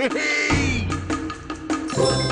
Hey!